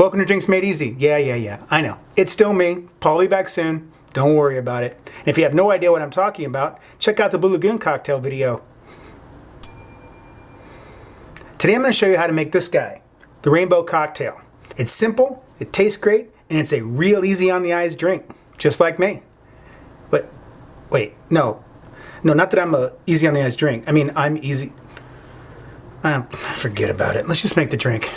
Welcome to Drinks Made Easy. Yeah, yeah, yeah. I know. It's still me. Paul will be back soon. Don't worry about it. And if you have no idea what I'm talking about, check out the Blue Lagoon cocktail video. Today I'm going to show you how to make this guy, the Rainbow Cocktail. It's simple, it tastes great, and it's a real easy on the eyes drink, just like me. But, wait, no. No, not that I'm a easy on the eyes drink. I mean, I'm easy. Um, forget about it. Let's just make the drink.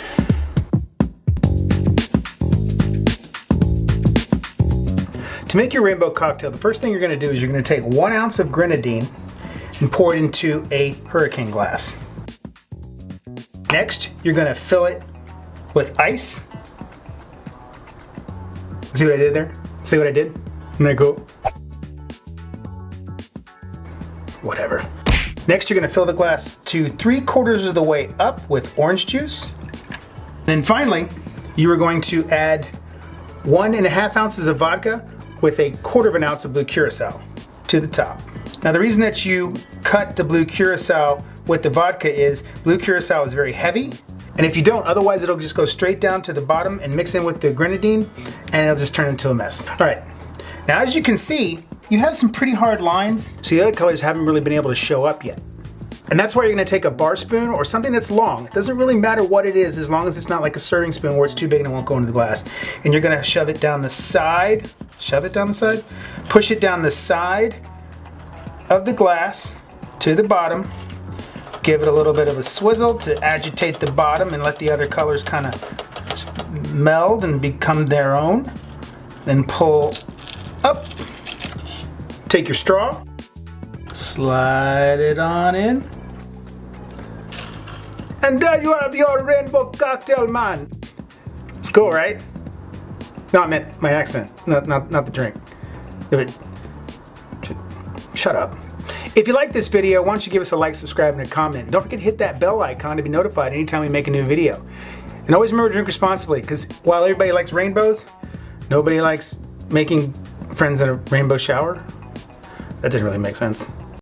To make your rainbow cocktail, the first thing you're to do is you're going to take one ounce of grenadine and pour it into a hurricane glass. Next, you're going to fill it with ice. See what I did there? See what I did? Isn't that cool? Whatever. Next, you're going to fill the glass to three quarters of the way up with orange juice. Then finally, you are going to add one and a half ounces of vodka with a quarter of an ounce of blue curacao to the top. Now the reason that you cut the blue curacao with the vodka is blue curacao is very heavy and if you don't, otherwise it'll just go straight down to the bottom and mix in with the grenadine and it'll just turn into a mess. All right, now as you can see, you have some pretty hard lines. So the other colors haven't really been able to show up yet. And that's why you're gonna take a bar spoon or something that's long. It doesn't really matter what it is as long as it's not like a serving spoon where it's too big and it won't go into the glass. And you're gonna shove it down the side, shove it down the side, push it down the side of the glass to the bottom, give it a little bit of a swizzle to agitate the bottom and let the other colors kind of meld and become their own. Then pull up, take your straw, slide it on in, and there you have your rainbow cocktail, man. It's cool, right? No, I meant my accent, not, not, not the drink. Shut up. If you like this video, why don't you give us a like, subscribe, and a comment. Don't forget to hit that bell icon to be notified anytime we make a new video. And always remember to drink responsibly, because while everybody likes rainbows, nobody likes making friends in a rainbow shower. That didn't really make sense.